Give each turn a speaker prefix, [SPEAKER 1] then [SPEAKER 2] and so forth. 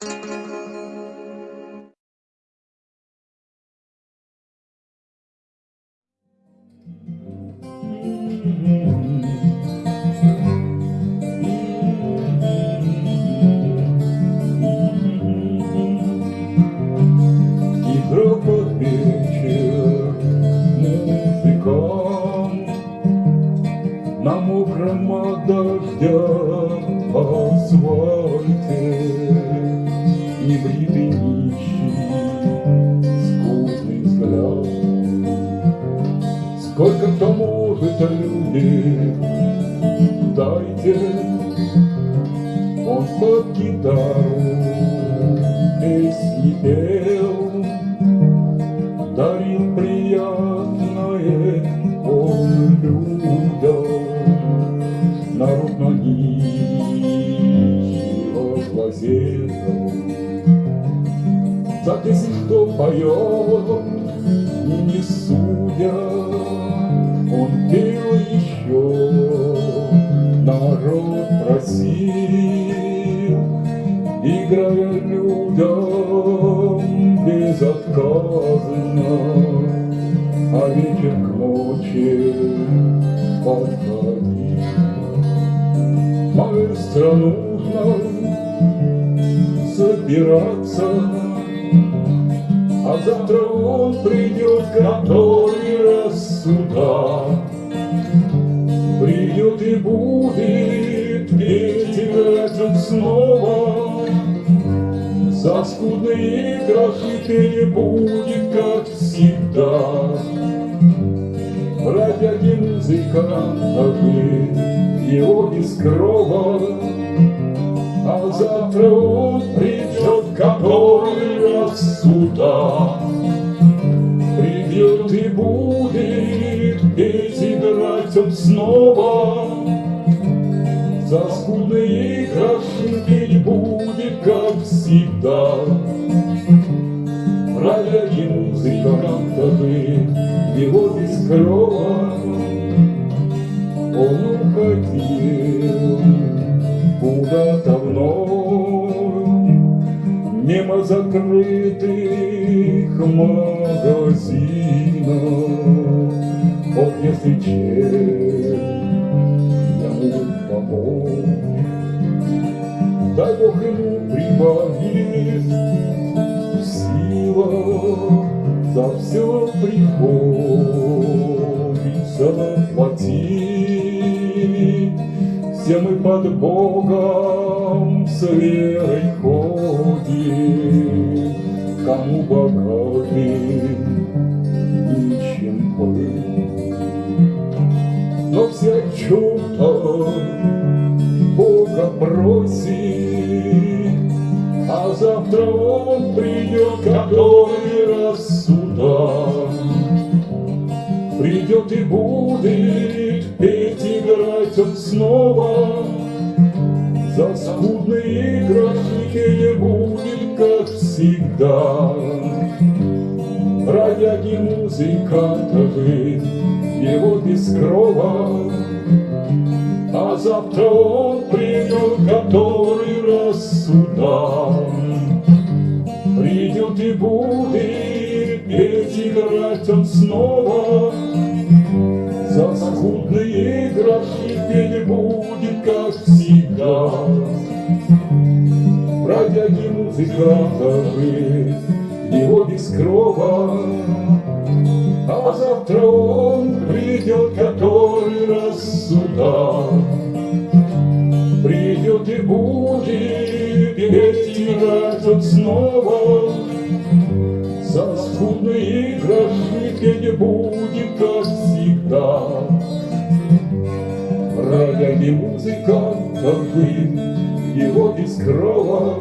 [SPEAKER 1] Тихо под вечер музыкам На мокром от дождя Сколько кто может любить, дайте Он под гитару песни пел. Дарил приятное он людям. Народ на нищего глазел За песнь, кто поет, не судя народ просил Играя людям безотказно, А вечер к ночи подходил. Маэстро нужно собираться, А завтра он придет, который раз сюда. Придет и будет снова. За скудные гроши не будет, как всегда. Бродяги музыканты, его без крова, А завтра он придет, который раз сюда. Придет и будет петь, он снова. За скудные гроши петь будет, как всегда. Бродяги музыканты, его без крова, Он уходил куда-то вновь, Мимо закрытых магазинов. Ох, если честно, ему помочь, Дай Бог ему прибавит сила, За все приходится платить. Все мы под Богом с верой ходим, Кому богатым просит, А завтра Он придет, который раз сюда. Придет и будет петь, играть он снова, За скудные гроши не будет, как всегда. Бродяги музыкантовы, его без крова, завтра он придет, который раз сюда. Придет и будет петь, играть он снова, За скудные гроши петь будет, как всегда. Бродяги музыкантовы, его без крова, А завтра он придет, который раз сюда. Он снова, За скудные гроши петь будет, как всегда. Бродяги музыкантовы, его без крова,